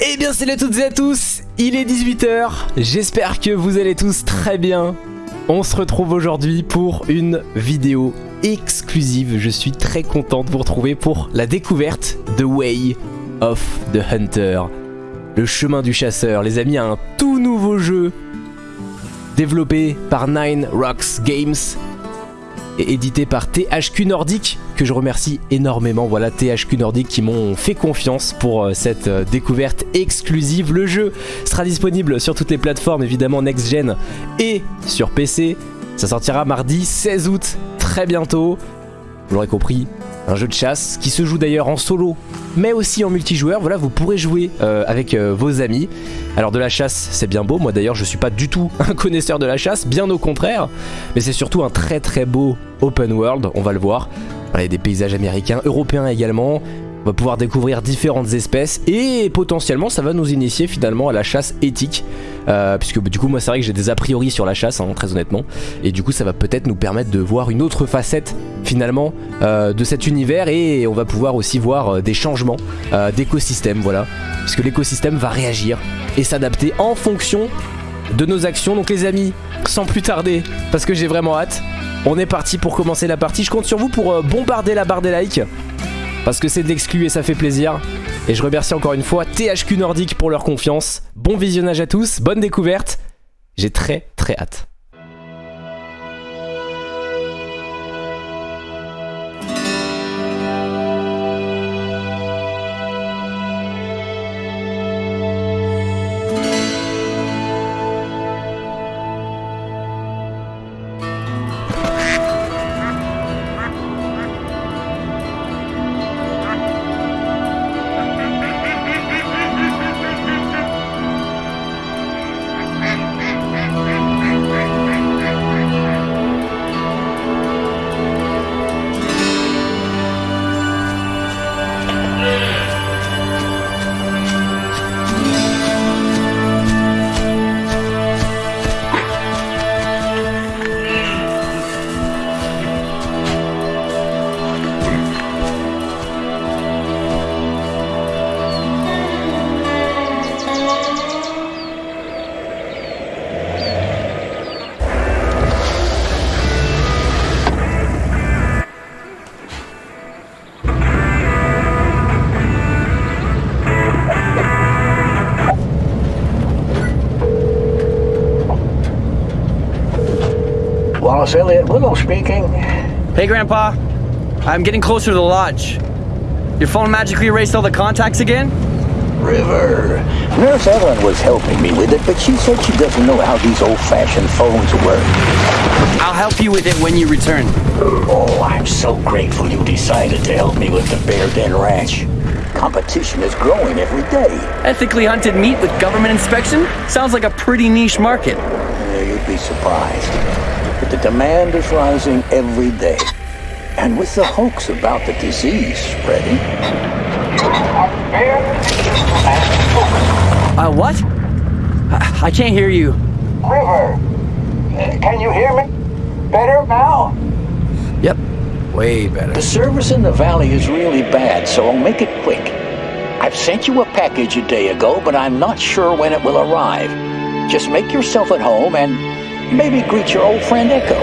Eh bien salut à toutes et à tous, il est 18h, j'espère que vous allez tous très bien. On se retrouve aujourd'hui pour une vidéo exclusive, je suis très content de vous retrouver pour la découverte de Way of the Hunter. Le chemin du chasseur, les amis, un tout nouveau jeu développé par Nine Rocks Games et édité par THQ Nordic que je remercie énormément. Voilà THQ Nordic qui m'ont fait confiance pour euh, cette euh, découverte exclusive. Le jeu sera disponible sur toutes les plateformes évidemment next gen et sur PC. Ça sortira mardi 16 août, très bientôt. Vous l'aurez compris, un jeu de chasse qui se joue d'ailleurs en solo mais aussi en multijoueur. Voilà, vous pourrez jouer euh, avec euh, vos amis. Alors de la chasse, c'est bien beau. Moi d'ailleurs, je suis pas du tout un connaisseur de la chasse, bien au contraire. Mais c'est surtout un très très beau open world, on va le voir. Il y a des paysages américains, européens également. On va pouvoir découvrir différentes espèces et potentiellement ça va nous initier finalement à la chasse éthique euh, puisque du coup moi c'est vrai que j'ai des a priori sur la chasse hein, très honnêtement. Et du coup ça va peut-être nous permettre de voir une autre facette finalement euh, de cet univers. Et on va pouvoir aussi voir euh, des changements d'écosystème voilà. Puisque l'écosystème va réagir et s'adapter en fonction de nos actions. Donc les amis sans plus tarder parce que j'ai vraiment hâte on est parti pour commencer la partie. Je compte sur vous pour bombarder la barre des likes. Parce que c'est de l'exclu et ça fait plaisir. Et je remercie encore une fois THQ Nordic pour leur confiance. Bon visionnage à tous, bonne découverte. J'ai très très hâte. Wallace Elliott Willow speaking. Hey, Grandpa. I'm getting closer to the lodge. Your phone magically erased all the contacts again? River. Nurse Ellen was helping me with it, but she said she doesn't know how these old-fashioned phones work. I'll help you with it when you return. Oh, I'm so grateful you decided to help me with the Bear Den Ranch. Competition is growing every day. Ethically hunted meat with government inspection? Sounds like a pretty niche market. Yeah, you'd be surprised. But the demand is rising every day. And with the hoax about the disease spreading... Uh, what? I, I can't hear you. River, can you hear me? Better now? Yep, way better. The service in the valley is really bad, so I'll make it quick. I've sent you a package a day ago, but I'm not sure when it will arrive. Just make yourself at home and maybe greet your old friend Echo.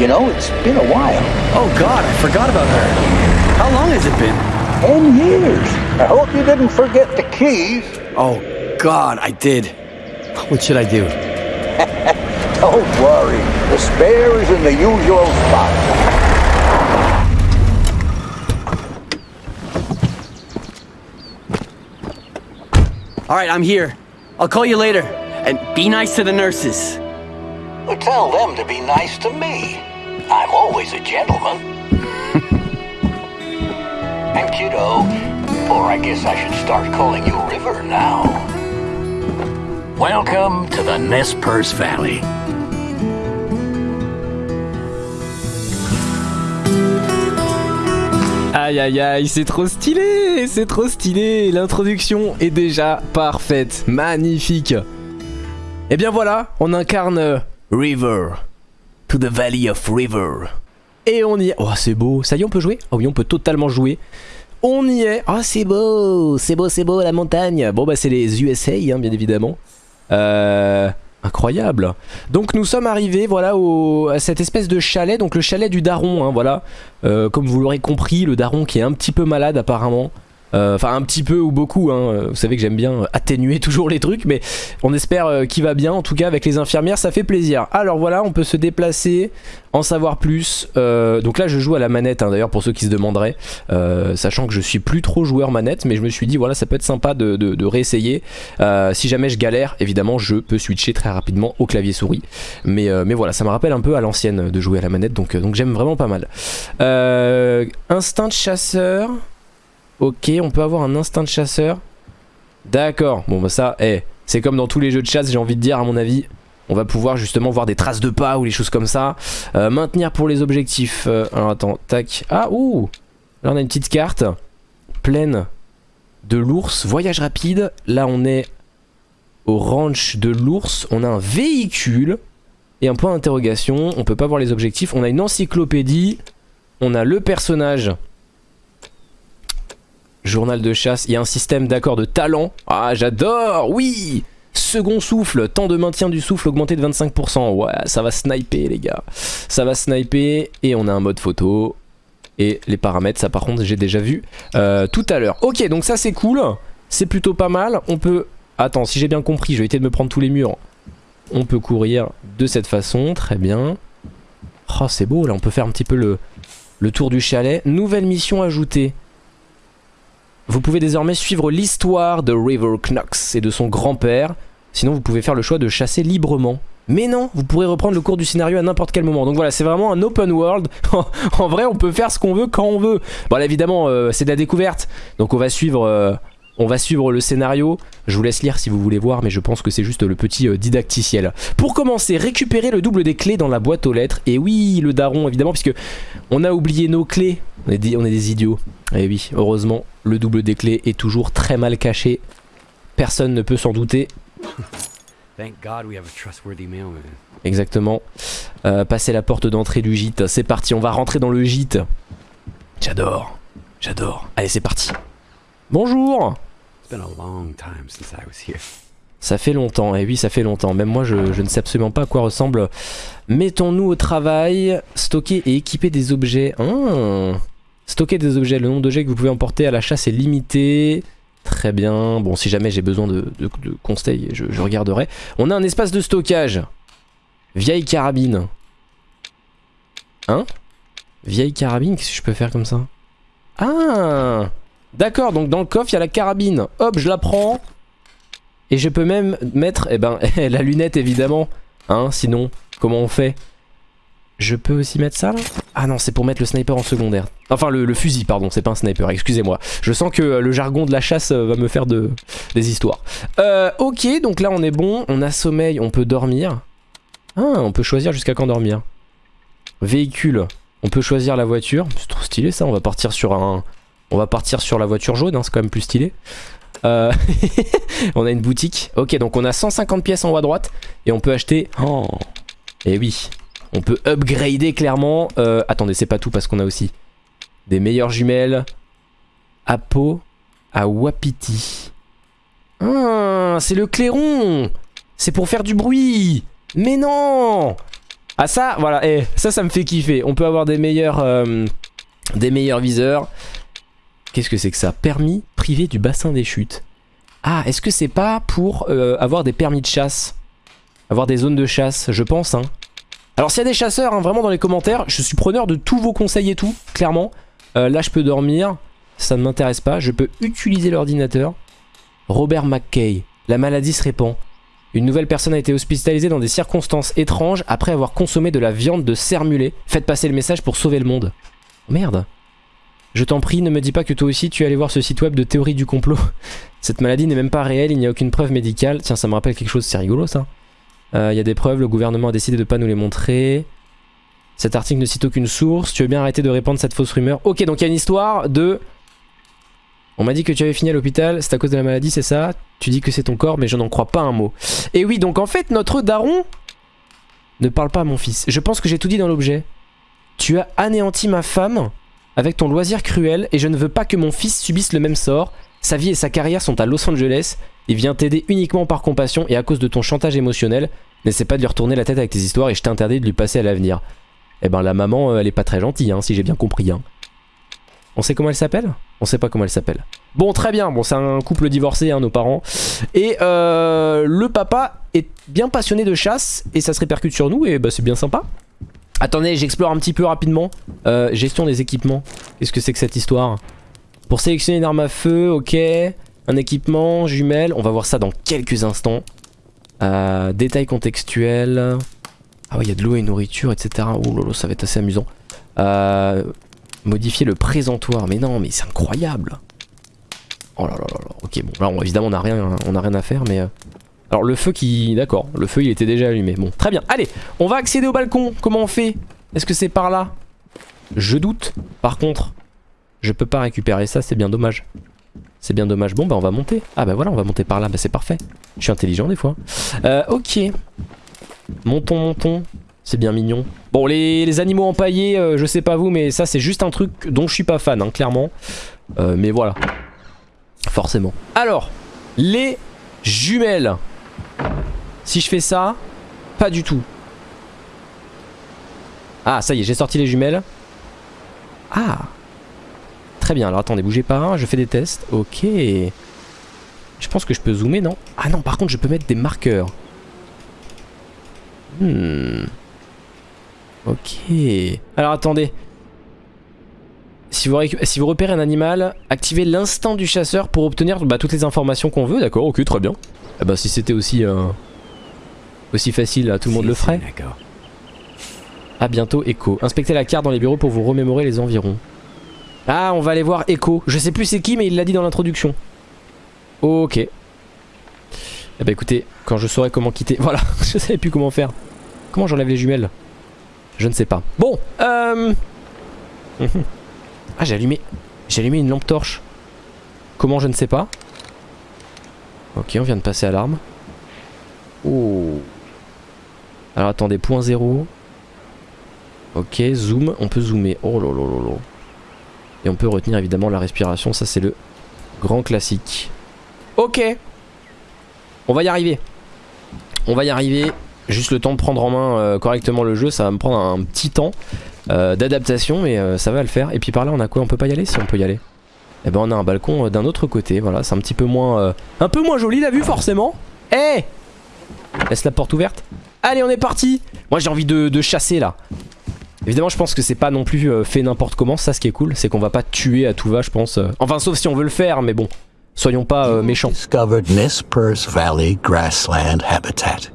You know, it's been a while. Oh god, I forgot about her. How long has it been? Ten years. I hope you didn't forget the keys. Oh god, I did. What should I do? Don't worry. The spare is in the usual spot. Alright, I'm here. I'll call you later. And be nice to the nurses. Well, tell them to be nice to me. I'm always a gentleman. and kiddo, or I guess I should start calling you River now. Welcome to the Nez Perce Valley. Aïe aïe aïe, c'est trop stylé, c'est trop stylé. L'introduction est déjà parfaite, magnifique. Et bien voilà, on incarne River, to the Valley of River. Et on y... Oh c'est beau, ça y est on peut jouer? Ah oui on peut totalement jouer. On y est. Ah, c'est beau, c'est beau, c'est beau la montagne. Bon, bah, c'est les USA, hein, bien évidemment. Euh, incroyable. Donc, nous sommes arrivés, voilà, au, à cette espèce de chalet. Donc, le chalet du daron, hein, voilà. Euh, comme vous l'aurez compris, le daron qui est un petit peu malade, apparemment. Euh, Enfin un petit peu ou beaucoup, hein. vous savez que j'aime bien atténuer toujours les trucs mais on espère euh, qu'il va bien, en tout cas avec les infirmières ça fait plaisir. Alors voilà on peut se déplacer, en savoir plus, euh, donc là je joue à la manette hein, d'ailleurs pour ceux qui se demanderaient, euh, sachant que je suis plus trop joueur manette mais je me suis dit voilà ça peut être sympa de, de, réessayer, Euh, si jamais je galère évidemment je peux switcher très rapidement au clavier souris, mais, euh, mais voilà ça me rappelle un peu à l'ancienne de jouer à la manette donc, euh, donc j'aime vraiment pas mal. Euh, instinct de chasseur... Ok, on peut avoir un instinct de chasseur. D'accord, bon bah ça, eh, c'est comme dans tous les jeux de chasse, j'ai envie de dire à mon avis. On va pouvoir justement voir des traces de pas ou les choses comme ça. Euh, maintenir pour les objectifs. Euh, alors attends, tac. Ah, ouh Là on a une petite carte pleine de l'ours. Voyage rapide. Là on est au ranch de l'ours. On a un véhicule et un point d'interrogation. On peut pas voir les objectifs. On a une encyclopédie. On a le personnage Journal de chasse, il y a un système d'accord de talent. Ah j'adore, oui Second souffle, temps de maintien du souffle augmenté de 25%. Ouais, ça va sniper les gars. Ça va sniper et on a un mode photo. Et les paramètres, ça par contre j'ai déjà vu euh, tout à l'heure. Ok, donc ça c'est cool. C'est plutôt pas mal. On peut... Attends, si j'ai bien compris, je vais éviter de me prendre tous les murs. On peut courir de cette façon, très bien. Oh c'est beau, là on peut faire un petit peu le tour du chalet. Nouvelle mission ajoutée. Vous pouvez désormais suivre l'histoire de River Knox et de son grand-père. Sinon, vous pouvez faire le choix de chasser librement. Mais non, vous pourrez reprendre le cours du scénario à n'importe quel moment. Donc voilà, c'est vraiment un open world. en vrai, on peut faire ce qu'on veut quand on veut. Bon, là, évidemment, euh, c'est de la découverte. Donc on va suivre... euh, on va suivre le scénario, je vous laisse lire si vous voulez voir mais je pense que c'est juste le petit euh, didacticiel. Pour commencer, récupérer le double des clés dans la boîte aux lettres. Et oui, le daron évidemment puisque on a oublié nos clés. On est des, on est des idiots. Et oui, heureusement, le double des clés est toujours très mal caché. Personne ne peut s'en douter. Thank God we have a trustworthy mailman. Exactement. Euh, passer la porte d'entrée du gîte. C'est parti, on va rentrer dans le gîte. J'adore. J'adore. Allez, c'est parti. Bonjour It's been a long time since I was here. Ça fait longtemps, et oui ça fait longtemps, même moi je, ne sais absolument pas à quoi ressemble. Mettons-nous au travail, stocker et équiper des objets. Ah, stocker des objets, le nombre d'objets que vous pouvez emporter à la chasse est limité. Très bien, bon si jamais j'ai besoin de conseils, je, je regarderai. On a un espace de stockage. Vieille carabine. Hein? Vieille carabine, qu'est-ce que je peux faire comme ça? Ah D'accord, donc dans le coffre il y a la carabine. Hop, je la prends. Et je peux même mettre, eh ben, la lunette évidemment. Hein, sinon, comment on fait? Je peux aussi mettre ça là? Ah non, c'est pour mettre le sniper en secondaire. Enfin, le, fusil, pardon, c'est pas un sniper, excusez-moi. Je sens que euh, le jargon de la chasse euh, va me faire de, des histoires. Euh, ok, donc là on est bon. On a sommeil, on peut dormir. Ah, on peut choisir jusqu'à quand dormir? Véhicule, on peut choisir la voiture. C'est trop stylé ça, on va partir sur un... On va partir sur la voiture jaune, hein, c'est quand même plus stylé. Euh, on a une boutique. Ok, donc on a 150 pièces en haut à droite et on peut acheter. Oh, et oui, on peut upgrader clairement. Euh, attendez, c'est pas tout parce qu'on a aussi des meilleures jumelles. Apo à Wapiti. Ah, c'est le clairon. C'est pour faire du bruit. Mais non. Ah ça, voilà, eh, ça, ça me fait kiffer. On peut avoir des meilleurs, euh, des meilleurs viseurs. Qu'est-ce que c'est que ça? Permis privé du bassin des chutes. Ah, est-ce que c'est pas pour euh, avoir des permis de chasse? Avoir des zones de chasse, je pense. Hein. Alors s'il y a des chasseurs, hein, vraiment dans les commentaires, je suis preneur de tous vos conseils et tout, clairement. Euh, là, je peux dormir, ça ne m'intéresse pas. Je peux utiliser l'ordinateur. Robert McKay, la maladie se répand. Une nouvelle personne a été hospitalisée dans des circonstances étranges après avoir consommé de la viande de cerf mulet. Faites passer le message pour sauver le monde. Merde. Je t'en prie, ne me dis pas que toi aussi tu es allé voir ce site web de théorie du complot. Cette maladie n'est même pas réelle, il n'y a aucune preuve médicale. Tiens, ça me rappelle quelque chose, c'est rigolo ça. Euh, Il y a des preuves, le gouvernement a décidé de pas nous les montrer. Cet article ne cite aucune source. Tu veux bien arrêter de répandre cette fausse rumeur Ok, donc il y a une histoire de... On m'a dit que tu avais fini à l'hôpital, c'est à cause de la maladie, c'est ça? Tu dis que c'est ton corps, mais je n'en crois pas un mot. Et oui, donc en fait, notre daron ne parle pas à mon fils. Je pense que j'ai tout dit dans l'objet. Tu as anéanti ma femme avec ton loisir cruel et je ne veux pas que mon fils subisse le même sort. Sa vie et sa carrière sont à Los Angeles. Il vient t'aider uniquement par compassion et à cause de ton chantage émotionnel. N'essaie pas de lui retourner la tête avec tes histoires et je t'interdis de lui passer à l'avenir. Eh ben la maman, euh, elle est pas très gentille, hein, si j'ai bien compris. Hein. On sait comment elle s'appelle? On sait pas comment elle s'appelle. Bon, très bien. Bon, c'est un couple divorcé, hein, nos parents. Et euh, le papa est bien passionné de chasse et ça se répercute sur nous et bah, c'est bien sympa. Attendez, j'explore un petit peu rapidement. Euh, gestion des équipements. Qu'est-ce que c'est que cette histoire? Pour sélectionner une arme à feu, ok. Un équipement, jumelle. On va voir ça dans quelques instants. Euh, détails contextuels. Ah ouais, il y a de l'eau et nourriture, etc. Oh lolo, ça va être assez amusant. Euh, modifier le présentoir. Mais non, mais c'est incroyable. Oh là là là là. Ok, bon, là, évidemment, on n'a rien, on rien à faire, mais... Alors, le feu qui... D'accord, le feu, il était déjà allumé. Bon, très bien. Allez, on va accéder au balcon. Comment on fait? Est-ce que c'est par là? Je doute. Par contre, je peux pas récupérer ça, c'est bien dommage. C'est bien dommage. Bon, bah, on va monter. Ah, bah voilà, on va monter par là. Bah, c'est parfait. Je suis intelligent, des fois. Euh, ok. Montons, montons. C'est bien mignon. Bon, les, les animaux empaillés, euh, je sais pas vous, mais ça, c'est juste un truc dont je suis pas fan, hein, clairement. Euh, mais voilà. Forcément. Alors, les jumelles. Si je fais ça, pas du tout. Ah, ça y est, j'ai sorti les jumelles. Ah. Très bien, alors attendez, bougez pas, je fais des tests. Ok. Je pense que je peux zoomer, non? Ah non, par contre, je peux mettre des marqueurs. Hmm. Ok. Alors attendez. Si vous, repérez un animal, activez l'instinct du chasseur pour obtenir bah, toutes les informations qu'on veut. D'accord, ok, très bien. Ah bah si c'était aussi, euh, aussi facile, tout le monde le ferait. À bientôt, Echo. Inspectez la carte dans les bureaux pour vous remémorer les environs. Ah, on va aller voir Echo. Je sais plus c'est qui, mais il l'a dit dans l'introduction. Ok. Eh bah écoutez, quand je saurai comment quitter... Voilà, je savais plus comment faire. Comment j'enlève les jumelles? Je ne sais pas. Bon, euh... Ah, j'ai allumé... J'ai allumé une lampe torche. Comment je ne sais pas. Ok, on vient de passer à l'arme. Oh. Alors attendez, point zéro. Ok, zoom, on peut zoomer. Oh. Et on peut retenir évidemment la respiration, ça c'est le grand classique. Ok. On va y arriver. On va y arriver. Juste le temps de prendre en main euh, correctement le jeu, ça va me prendre un petit temps euh, d'adaptation, mais euh, ça va le faire. Et puis par là, on a quoi? On peut pas y aller? Si on peut y aller. Eh ben on a un balcon euh, d'un autre côté, voilà, c'est un petit peu moins... euh, un peu moins joli la vue forcément. Eh Laisse la porte ouverte. Allez, on est parti Moi j'ai envie de, chasser là. Évidemment, je pense que c'est pas non plus euh, fait n'importe comment. Ça, ce qui est cool, c'est qu'on va pas tuer à tout va, je pense. Enfin, sauf si on veut le faire, mais bon, soyons pas méchants. Valley grassland habitat.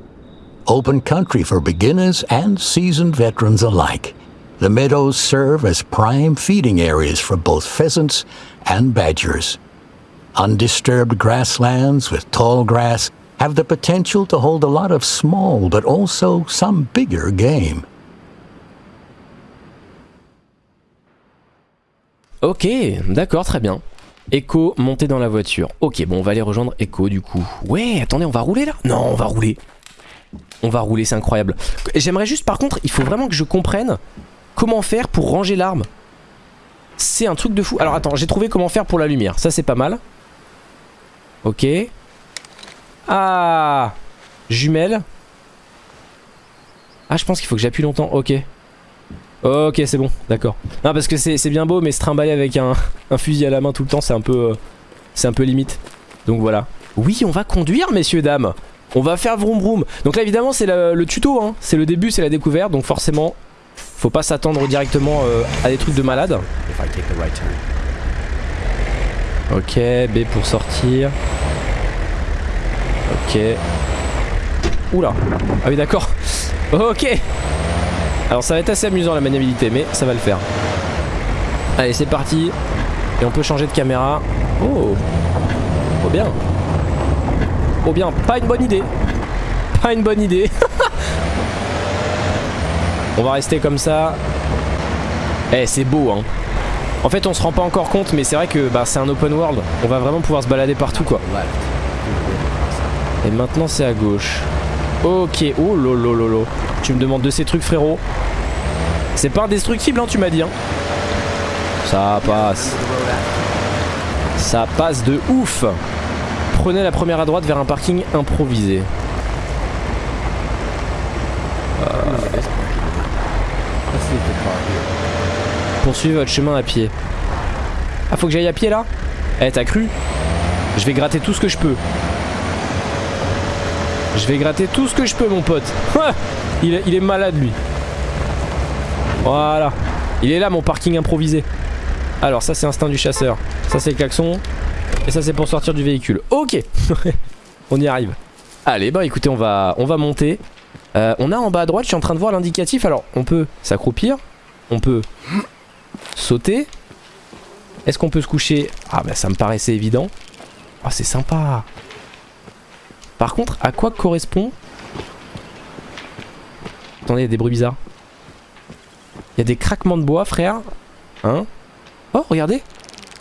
Open country for beginners and seasoned veterans alike. The meadows serve as prime feeding areas for both pheasants and badgers. Undisturbed grasslands with tall grass have the potential to hold a lot of small but also some bigger game. Ok, d'accord, très bien. Echo, monter dans la voiture. Ok, bon, on va aller rejoindre Echo du coup. Ouais, attendez, on va rouler là? Non, on va rouler. On va rouler, c'est incroyable. J'aimerais juste, par contre, il faut vraiment que je comprenne comment faire pour ranger l'arme. C'est un truc de fou. Alors attends, j'ai trouvé comment faire pour la lumière. Ça, c'est pas mal. Ok. Ah Jumelle. Ah, je pense qu'il faut que j'appuie longtemps. Ok. Ok, c'est bon, d'accord. Non, parce que c'est bien beau, mais se trimballer avec un, un fusil à la main tout le temps, c'est un peu, euh, c'est un peu limite. Donc voilà. Oui, on va conduire, messieurs dames. On va faire vroom vroom. Donc là, évidemment, c'est le, le tuto. Hein. C'est le début, c'est la découverte. Donc forcément, faut pas s'attendre directement euh, à des trucs de malade. Ok, B pour sortir. Ok. Oula. Ah oui, d'accord. Ok. Alors ça va être assez amusant la maniabilité, mais ça va le faire. Allez, c'est parti. Et on peut changer de caméra. Oh. Oh bien. Oh bien, pas une bonne idée. Pas une bonne idée. on va rester comme ça. Eh, c'est beau, hein. En fait, on se rend pas encore compte, mais c'est vrai que bah, c'est un open world. On va vraiment pouvoir se balader partout, quoi. Et maintenant, c'est à gauche. Ok. Oh lolo lolo. Tu me demandes de ces trucs, frérot. C'est pas indestructible, hein, tu m'as dit. Hein. Ça passe. Ça passe de ouf. Prenez la première à droite vers un parking improvisé. Poursuivez votre chemin à pied. Ah, faut que j'aille à pied là? Eh, t'as cru? Je vais gratter tout ce que je peux. Je vais gratter tout ce que je peux, mon pote. il, est, malade, lui. Voilà. Il est là, mon parking improvisé. Alors, ça, c'est instinct du chasseur. Ça, c'est le klaxon. Et ça, c'est pour sortir du véhicule. Ok. on y arrive. Allez, bah écoutez, on va, on va monter. Euh, on a en bas à droite, je suis en train de voir l'indicatif. Alors, on peut s'accroupir. On peut sauter. Est-ce qu'on peut se coucher? Ah bah ça me paraissait évident. Ah c'est sympa. Par contre, à quoi correspond? Attendez, il y a des bruits bizarres. Il y a des craquements de bois, frère. Hein? Oh, regardez.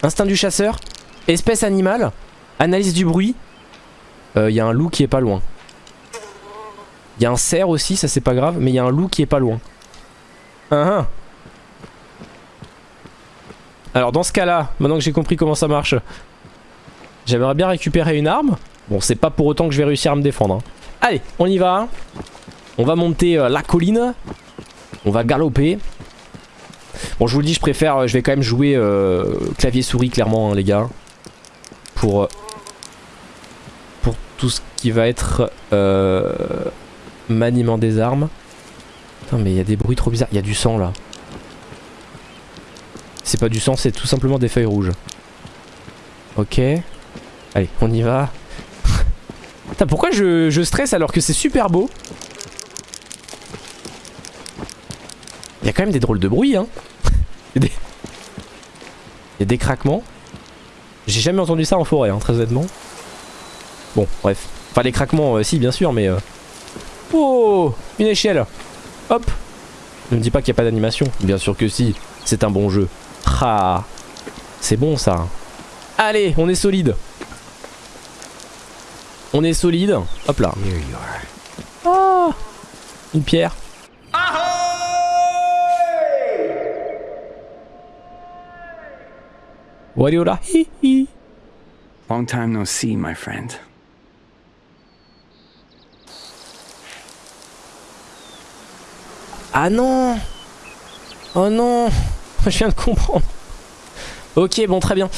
Instinct du chasseur. Espèce animale. Analyse du bruit. Euh, Il y a un loup qui est pas loin. Il y a un cerf aussi, ça c'est pas grave, mais il y a un loup qui est pas loin. Hein, hein. Alors dans ce cas-là, maintenant que j'ai compris comment ça marche, j'aimerais bien récupérer une arme. Bon, c'est pas pour autant que je vais réussir à me défendre. hein. Allez, on y va. On va monter euh, la colline. On va galoper. Bon, je vous le dis, je préfère, euh, je vais quand même jouer euh, clavier-souris clairement, hein, les gars. Pour, pour tout ce qui va être maniement des armes. Putain, mais il y a des bruits trop bizarres. Il y a du sang là. C'est pas du sang, c'est tout simplement des feuilles rouges. Ok. Allez, on y va. Putain, pourquoi je, je stresse alors que c'est super beau? Il y a quand même des drôles de bruit, hein. Il y a des, il y a des craquements. J'ai jamais entendu ça en forêt, hein, très honnêtement. Bon, bref. Enfin, les craquements, euh, si, bien sûr, mais... euh, Oh Une échelle Hop Ne me dis pas qu'il n'y a pas d'animation. Bien sûr que si. C'est un bon jeu. Ah C'est bon, ça. Allez, on est solide. On est solide. Hop là. Ah Une pierre. Wariola. Hi hi. Long time no see, my friend. Ah non Oh non Je viens de comprendre. Ok, bon, très bien.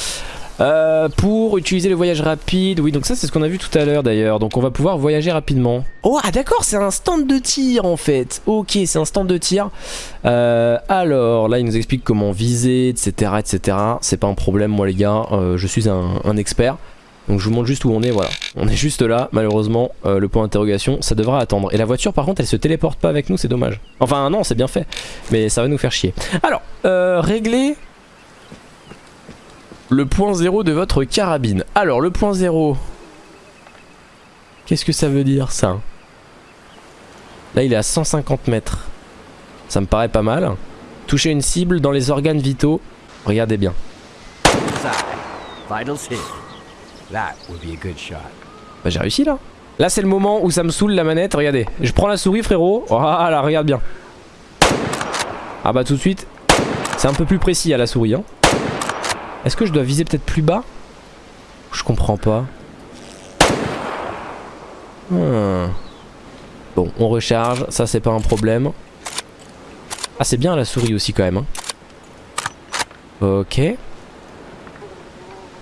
Euh, pour utiliser le voyage rapide, oui, donc ça c'est ce qu'on a vu tout à l'heure d'ailleurs. Donc on va pouvoir voyager rapidement. Oh, ah d'accord, c'est un stand de tir en fait. Ok, c'est un stand de tir. Euh, alors là, il nous explique comment viser, etc. etc. C'est pas un problème, moi les gars, euh, je suis un, un expert. Donc je vous montre juste où on est, voilà. On est juste là, malheureusement, euh, le point d'interrogation, ça devra attendre. Et la voiture par contre, elle se téléporte pas avec nous, c'est dommage. Enfin non, c'est bien fait, mais ça va nous faire chier. Alors, euh, régler le point zéro de votre carabine. Alors, le point zéro, qu'est-ce que ça veut dire ça? Là, il est à 150 mètres. Ça me paraît pas mal. Toucher une cible dans les organes vitaux. Regardez bien. Vitals. Bah j'ai réussi là. Là c'est le moment où ça me saoule la manette, regardez. Je prends la souris frérot. Voilà, regarde bien. Ah bah tout de suite, c'est un peu plus précis à la souris. Hein. Est-ce que je dois viser peut-être plus bas? Je comprends pas. Hmm. Bon, on recharge, ça c'est pas un problème. Ah c'est bien la souris aussi quand même. hein. Ok.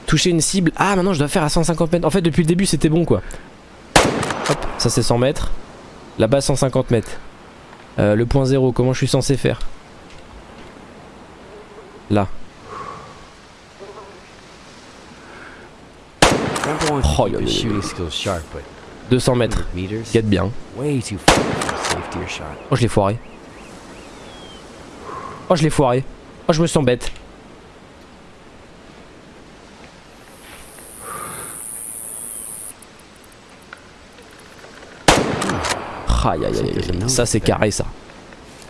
Toucher une cible. Ah maintenant je dois faire à 150 mètres. En fait depuis le début c'était bon quoi. Hop, ça c'est 100 mètres. Là-bas 150 mètres. Euh, le point zéro, comment je suis censé faire? Là. Oh, yo, yo, his yo, shooting skills sharp, but 200 mètres. Get bien. Oh je l'ai foiré. Oh je l'ai foiré. Oh je me sens bête. Aïe aïe aïe aïe. Ça c'est carré ça.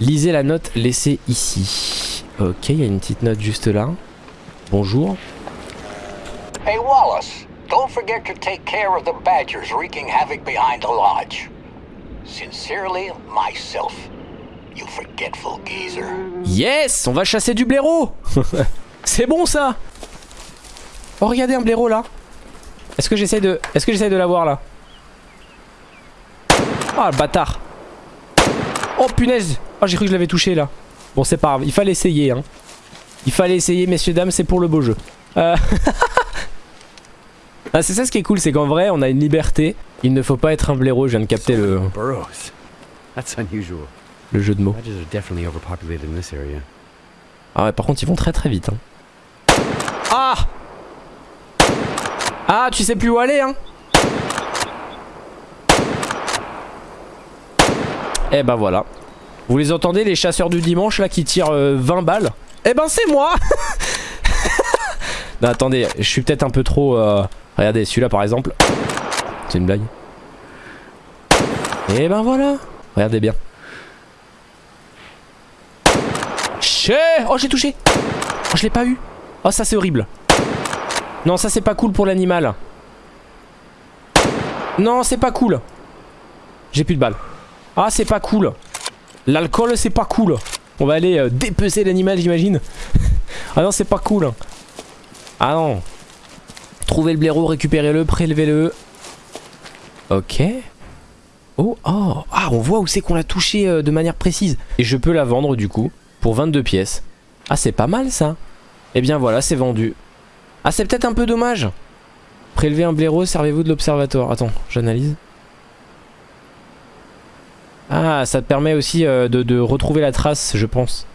Lisez la note laissée ici. Ok, il y a une petite note juste là. Bonjour. Hey, Wallace, don't forget to take care of the badgers wreaking havoc behind the lodge. Sincerely, myself. You forgetful geezer. Yes, on va chasser du blaireau C'est bon ça Oh regardez un blaireau là Est-ce que j'essaie de... Est-ce que j'essaie de l'avoir là? Oh le bâtard. Oh punaise. Oh j'ai cru que je l'avais touché là. Bon c'est pas grave, il fallait essayer hein. Il fallait essayer messieurs dames, c'est pour le beau jeu. Euh... ah, C'est ça ce qui est cool, c'est qu'en vrai on a une liberté. Il ne faut pas être un blaireau, je viens de capter le, le jeu de mots. Ah ouais par contre ils vont très très vite hein. Ah! Ah tu sais plus où aller hein Eh ben voilà. Vous les entendez les chasseurs du dimanche là qui tirent euh, 20 balles? Eh ben c'est moi! Non attendez je suis peut-être un peu trop euh, Regardez celui-là par exemple. C'est une blague. Eh ben voilà! Regardez bien. Ché Oh j'ai touché! Oh je l'ai pas eu. Oh ça c'est horrible. Non ça c'est pas cool pour l'animal. Non c'est pas cool. J'ai plus de balles Ah c'est pas cool L'alcool c'est pas cool On va aller euh, dépecer l'animal j'imagine Ah non c'est pas cool Ah non Trouvez le blaireau, récupérez-le, prélevez-le Ok Oh, oh, ah, on voit où c'est qu'on l'a touché euh, de manière précise. Et je peux la vendre du coup pour 22 pièces. Ah, c'est pas mal ça. Et bien voilà, c'est vendu. Ah, c'est peut-être un peu dommage. Prélever un blaireau, servez-vous de l'observatoire. Attends, j'analyse. Ah, ça te permet aussi euh, de, retrouver la trace, je pense.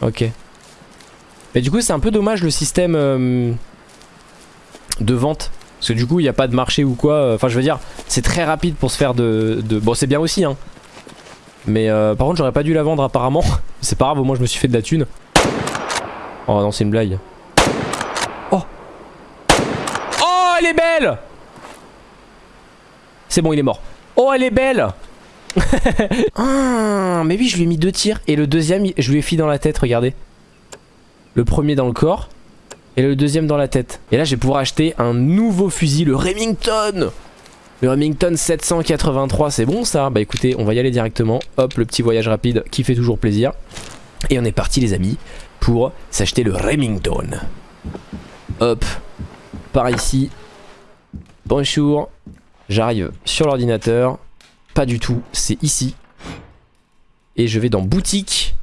Ok. Mais du coup, c'est un peu dommage le système euh, de vente. Parce que du coup, il n'y a pas de marché ou quoi. Enfin, je veux dire, c'est très rapide pour se faire de... Bon, c'est bien aussi, hein. Mais euh, par contre, j'aurais pas dû la vendre apparemment. c'est pas grave, au moins je me suis fait de la thune. Oh non, c'est une blague. Oh Oh, elle est belle C'est bon, il est mort. Oh, elle est belle Ah, mais oui, je lui ai mis deux tirs. Et le deuxième, je lui ai fait dans la tête, regardez. Le premier dans le corps. Et le deuxième dans la tête. Et là, je vais pouvoir acheter un nouveau fusil, le Remington Le Remington 783, c'est bon ça? Bah écoutez, on va y aller directement. Hop, le petit voyage rapide qui fait toujours plaisir. Et on est parti les amis pour s'acheter le Remington. Hop, par ici. Bonjour. J'arrive sur l'ordinateur. Pas du tout, c'est ici. Et je vais dans boutique.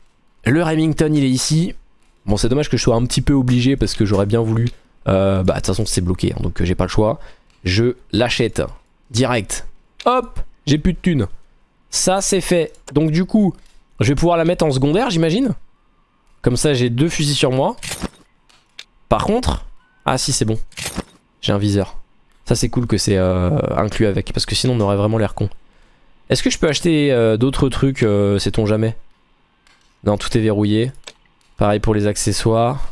Le Remington il est ici. Bon c'est dommage que je sois un petit peu obligé parce que j'aurais bien voulu. Euh, bah de toute façon c'est bloqué hein, donc euh, j'ai pas le choix. Je l'achète direct. Hop, j'ai plus de thunes. Ça c'est fait. Donc du coup, je vais pouvoir la mettre en secondaire j'imagine. Comme ça j'ai deux fusils sur moi. Par contre, ah si c'est bon. J'ai un viseur. Ça c'est cool que c'est euh, inclus avec parce que sinon on aurait vraiment l'air con. Est-ce que je peux acheter euh, d'autres trucs, euh, sait-on jamais? Non, tout est verrouillé. Pareil pour les accessoires.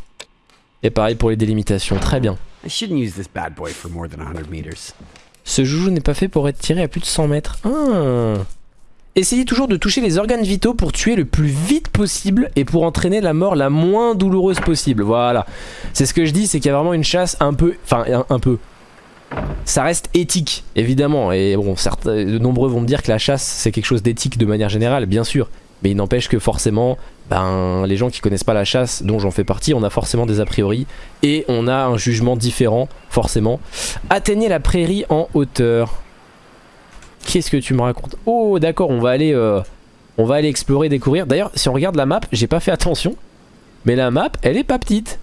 Et pareil pour les délimitations. Très bien. I shouldn't use this bad boy for more than 100 meters. Ce joujou n'est pas fait pour être tiré à plus de 100 mètres. Ah. Essayez toujours de toucher les organes vitaux pour tuer le plus vite possible et pour entraîner la mort la moins douloureuse possible. Voilà. C'est ce que je dis, c'est qu'il y a vraiment une chasse un peu... Enfin, un, un peu... Ça reste éthique, évidemment. Et bon, de nombreux vont me dire que la chasse, c'est quelque chose d'éthique de manière générale, bien sûr. Mais il n'empêche que forcément, ben, les gens qui connaissent pas la chasse, dont j'en fais partie, on a forcément des a priori. Et on a un jugement différent, forcément. Atteignez la prairie en hauteur. Qu'est-ce que tu me racontes? Oh, d'accord, on va aller... euh, on va aller explorer, découvrir. D'ailleurs, si on regarde la map, j'ai pas fait attention. Mais la map, elle est pas petite.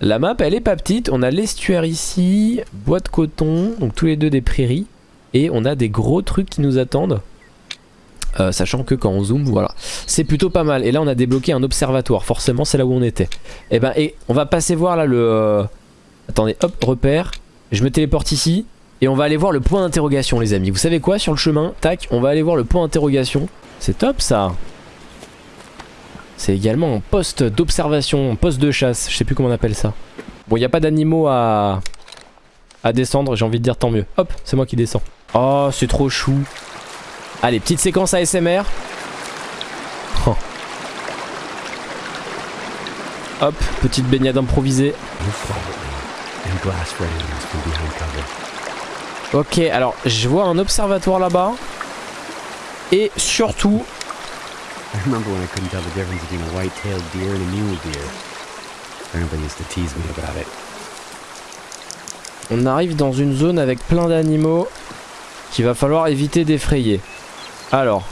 La map, elle est pas petite. On a l'estuaire ici, bois de coton, donc tous les deux des prairies. Et on a des gros trucs qui nous attendent. Euh, sachant que quand on zoome, voilà. C'est plutôt pas mal. Et là, on a débloqué un observatoire. Forcément, c'est là où on était. Et ben, et on va passer voir là le... euh, Attendez, hop, repère. Je me téléporte ici. Et on va aller voir le point d'interrogation, les amis. Vous savez quoi, sur le chemin Tac, on va aller voir le point d'interrogation. C'est top, ça c'est également un poste d'observation, un poste de chasse, je sais plus comment on appelle ça. Bon, il n'y a pas d'animaux à... à descendre, j'ai envie de dire tant mieux. Hop, c'est moi qui descends. Oh, c'est trop chou. Allez, petite séquence ASMR. Oh. Hop, petite baignade improvisée. Ok, alors je vois un observatoire là-bas. Et surtout, I remember when I couldn't tell the difference between a white-tailed deer and a mule deer. Used to tease me about it. On arrive dans une zone avec plein d'animaux qu'il va falloir éviter d'effrayer. Alors,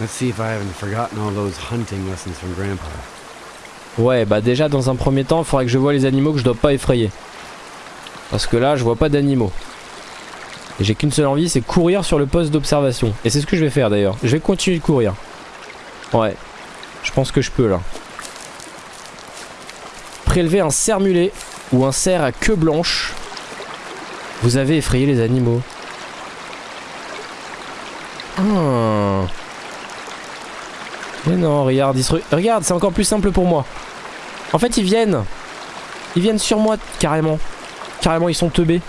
Let's see if I haven't forgotten all those hunting lessons from Grandpa. ouais, bah déjà dans un premier temps, il faudrait que je vois les animaux que je dois pas effrayer. Parce que là, je vois pas d'animaux. Et j'ai qu'une seule envie, c'est courir sur le poste d'observation. Et c'est ce que je vais faire d'ailleurs. Je vais continuer de courir. Ouais, je pense que je peux là. Prélever un cerf mulet ou un cerf à queue blanche. Vous avez effrayé les animaux. Ah. Mais non, regarde, regarde, c'est encore plus simple pour moi. En fait, ils viennent. Ils viennent sur moi, carrément. Carrément, ils sont teubés.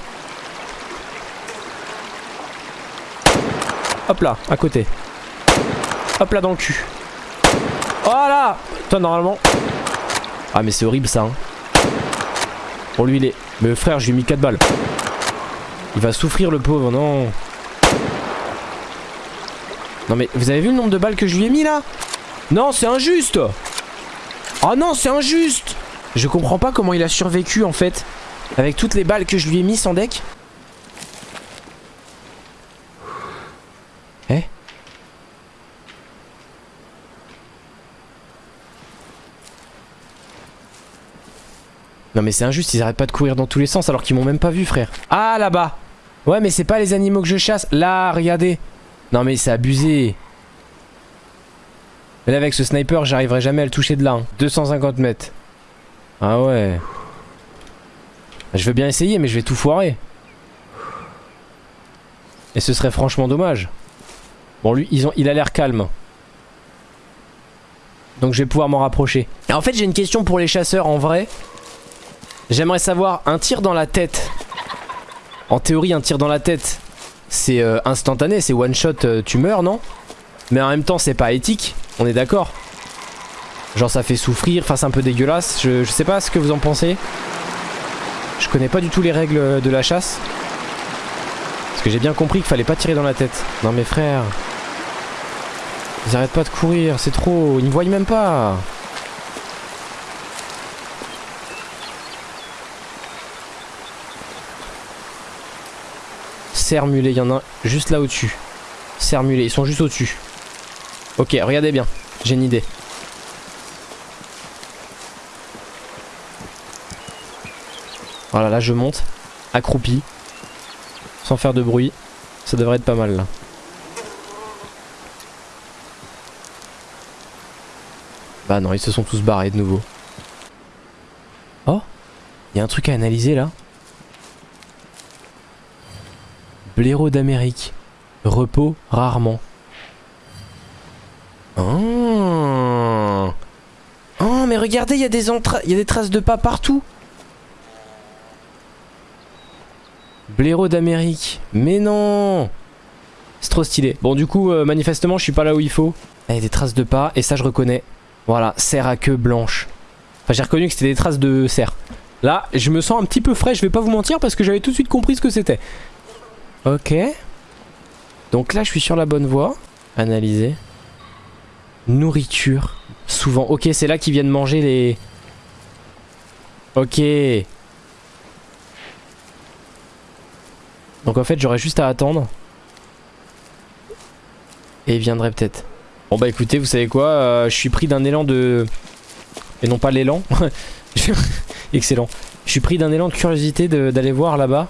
Hop là, à côté. Hop là dans le cul. Toi, normalement... Ah, mais c'est horrible, ça. Hein. Pour lui, il est... Mais frère, je lui ai mis 4 balles. Il va souffrir, le pauvre, non. Non, mais vous avez vu le nombre de balles que je lui ai mis, là? Non, c'est injuste Oh non, c'est injuste Je comprends pas comment il a survécu en fait. Avec toutes les balles que je lui ai mis sans deck. Non mais c'est injuste, ils arrêtent pas de courir dans tous les sens alors qu'ils m'ont même pas vu frère. Ah là-bas Ouais mais c'est pas les animaux que je chasse. Là, regardez. Non mais c'est abusé. Mais là avec ce sniper j'arriverai jamais à le toucher de là. hein. 250 mètres. Ah ouais. Je veux bien essayer mais je vais tout foirer. Et ce serait franchement dommage. Bon lui ils ont, il a l'air calme. Donc je vais pouvoir m'en rapprocher. Et en fait j'ai une question pour les chasseurs en vrai. J'aimerais savoir un tir dans la tête. En théorie un tir dans la tête c'est euh, instantané, c'est one shot euh, tu meurs non? Mais en même temps c'est pas éthique. On est d'accord Genre ça fait souffrir, enfin c'est un peu dégueulasse. Je, je sais pas ce que vous en pensez. Je connais pas du tout les règles de la chasse. Parce que j'ai bien compris qu'il fallait pas tirer dans la tête. Non mes frères. Ils arrêtent pas de courir, c'est trop. Ils me voient même pas. Serre mulet, il y en a juste là au-dessus. Serre mulet, ils sont juste au-dessus. Ok, regardez bien, j'ai une idée. Voilà, là je monte, accroupi, sans faire de bruit. Ça devrait être pas mal là. Bah non, ils se sont tous barrés de nouveau. Oh Il y a un truc à analyser là. Blaireau d'Amérique. Repos rarement. Oh. Oh, mais regardez, il y a des y a des traces de pas partout. Blaireau d'Amérique. Mais non C'est trop stylé. Bon, du coup, euh, manifestement, je suis pas là où il faut. Il y a des traces de pas, et ça, je reconnais. Voilà, serre à queue blanche. Enfin, j'ai reconnu que c'était des traces de cerf. Là, je me sens un petit peu frais, je vais pas vous mentir, parce que j'avais tout de suite compris ce que c'était. Ok. Donc là, je suis sur la bonne voie. Analyser. Nourriture. Souvent. Ok, c'est là qu'ils viennent manger les... Ok. Donc en fait, j'aurais juste à attendre. Et il viendrait peut-être. Bon bah écoutez, vous savez quoi euh, Je suis pris d'un élan de... Et non pas l'élan. Excellent. Je suis pris d'un élan de curiosité d'aller voir là-bas.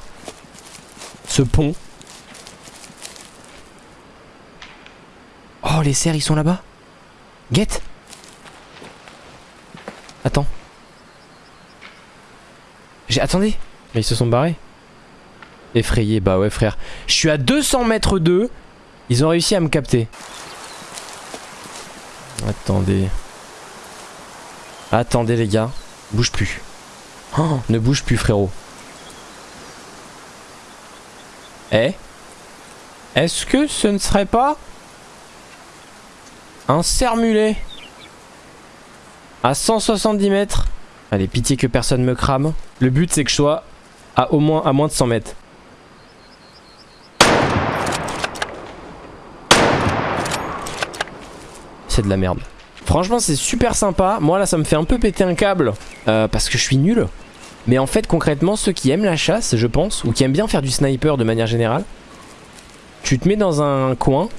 Ce pont. Les cerfs, ils sont là-bas Guette Attends. J'ai... Attendez Mais ils se sont barrés Effrayé, bah ouais frère. Je suis à 200 mètres d'eux. Ils ont réussi à me capter. Attendez. Attendez les gars. Bouge plus. Oh, ne bouge plus frérot. Eh? Est-ce que ce ne serait pas un cerf-mulet à 170 mètres Allez, pitié que personne me crame. Le but c'est que je sois à au moins à moins de 100 mètres. C'est de la merde. Franchement, c'est super sympa. Moi là, ça me fait un peu péter un câble euh, parce que je suis nul. Mais en fait, concrètement, ceux qui aiment la chasse, je pense, ou qui aiment bien faire du sniper de manière générale, tu te mets dans un coin,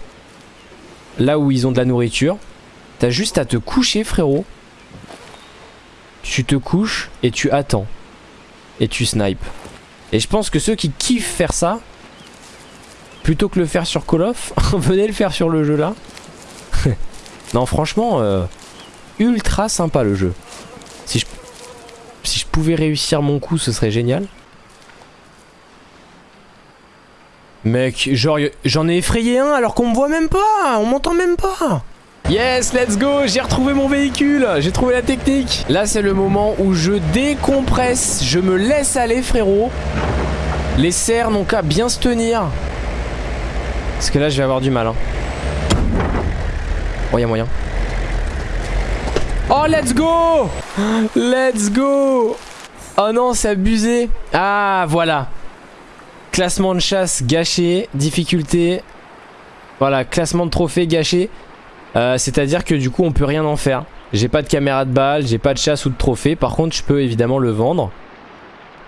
là où ils ont de la nourriture. T'as juste à te coucher, frérot. Tu te couches et tu attends. Et tu snipes. Et je pense que ceux qui kiffent faire ça, plutôt que le faire sur Call of, venez le faire sur le jeu là. non, franchement, euh, ultra sympa le jeu. Si je, si je pouvais réussir mon coup, ce serait génial. Mec, genre, j'en ai effrayé un alors qu'on me voit même pas, on m'entend même pas. Yes, let's go, j'ai retrouvé mon véhicule, j'ai trouvé la technique. Là, c'est le moment où je décompresse, je me laisse aller, frérot. Les serres n'ont qu'à bien se tenir. Parce que là, je vais avoir du mal. Hein. Oh, y'a moyen. Oh, let's go Let's go Oh non, c'est abusé. Ah, voilà. Classement de chasse gâché, difficulté. Voilà, classement de trophée gâché. Euh, c'est-à-dire que du coup, on peut rien en faire. J'ai pas de caméra de balle, j'ai pas de chasse ou de trophée. Par contre, je peux évidemment le vendre.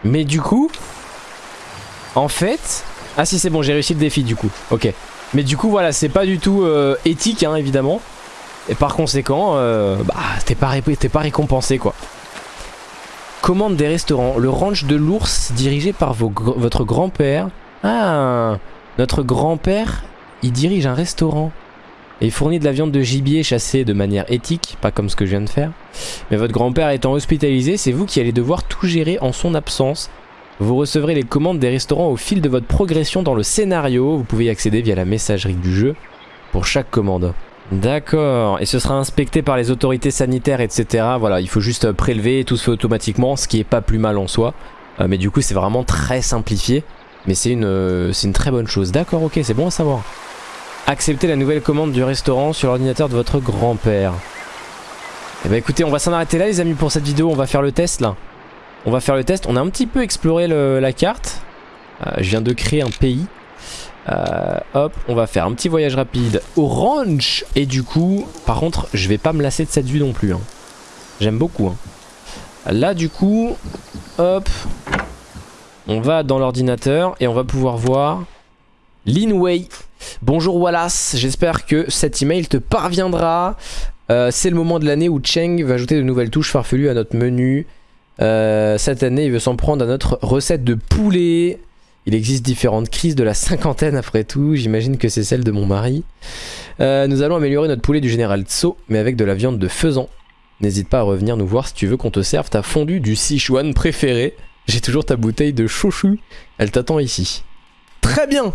Mais du coup, en fait... Ah si, c'est bon, j'ai réussi le défi du coup. Ok. Mais du coup, voilà, c'est pas du tout euh, éthique, hein, évidemment. Et par conséquent, euh, bah, t'es pas, pas récompensé, quoi. Commande des restaurants. Le ranch de l'ours dirigé par votre grand-père. Ah, notre grand-père, il dirige un restaurant. Et fournit de la viande de gibier chassée de manière éthique, pas comme ce que je viens de faire. Mais votre grand-père étant hospitalisé, c'est vous qui allez devoir tout gérer en son absence. Vous recevrez les commandes des restaurants au fil de votre progression dans le scénario. Vous pouvez y accéder via la messagerie du jeu pour chaque commande. D'accord, et ce sera inspecté par les autorités sanitaires, etc. Voilà, il faut juste prélever, tout se fait automatiquement, ce qui est pas plus mal en soi. Euh, mais du coup, c'est vraiment très simplifié. Mais c'est une, euh, une très bonne chose. D'accord, ok, c'est bon à savoir. Acceptez la nouvelle commande du restaurant sur l'ordinateur de votre grand-père. Eh bah écoutez, on va s'en arrêter là les amis pour cette vidéo, on va faire le test là. On va faire le test, on a un petit peu exploré la carte. Euh, je viens de créer un pays. Euh, hop, on va faire un petit voyage rapide au ranch. Et du coup, par contre, je vais pas me lasser de cette vue non plus. Hein. J'aime beaucoup. Hein. Là, du coup, hop, on va dans l'ordinateur et on va pouvoir voir Linway. Bonjour Wallace, j'espère que cet email te parviendra. Euh, c'est le moment de l'année où Cheng va ajouter de nouvelles touches farfelues à notre menu. Euh, cette année, il veut s'en prendre à notre recette de poulet. Il existe différentes crises de la cinquantaine après tout, j'imagine que c'est celle de mon mari. Euh, nous allons améliorer notre poulet du général Tso, mais avec de la viande de faisan. N'hésite pas à revenir nous voir si tu veux qu'on te serve ta fondue du Sichuan préféré. J'ai toujours ta bouteille de chouchou, elle t'attend ici. Très bien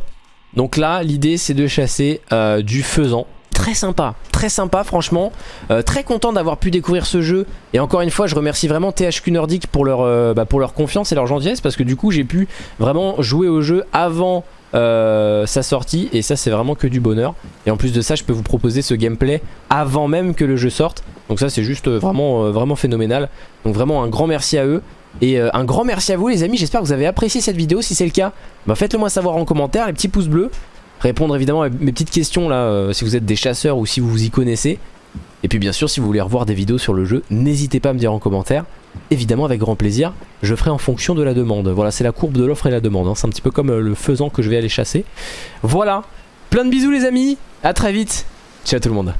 Donc là, l'idée c'est de chasser euh, du faisan très sympa, très sympa franchement. Euh, très content d'avoir pu découvrir ce jeu. Et encore une fois, je remercie vraiment THQ Nordic pour leur, euh, bah, pour leur confiance et leur gentillesse parce que du coup, j'ai pu vraiment jouer au jeu avant euh, sa sortie. Et ça c'est vraiment que du bonheur. Et en plus de ça je peux vous proposer ce gameplay avant même que le jeu sorte. Donc ça c'est juste vraiment vraiment phénoménal. Donc vraiment un grand merci à eux. Et un grand merci à vous les amis. J'espère que vous avez apprécié cette vidéo. Si c'est le cas bah faites le moi savoir en commentaire les petits pouces bleus répondre évidemment à mes petites questions là, euh, si vous êtes des chasseurs ou si vous vous y connaissez. Et puis bien sûr, si vous voulez revoir des vidéos sur le jeu, n'hésitez pas à me dire en commentaire. Évidemment, avec grand plaisir, je ferai en fonction de la demande. Voilà, c'est la courbe de l'offre et la demande. Hein. C'est un petit peu comme euh, le faisant que je vais aller chasser. Voilà, plein de bisous les amis, à très vite. Ciao tout le monde.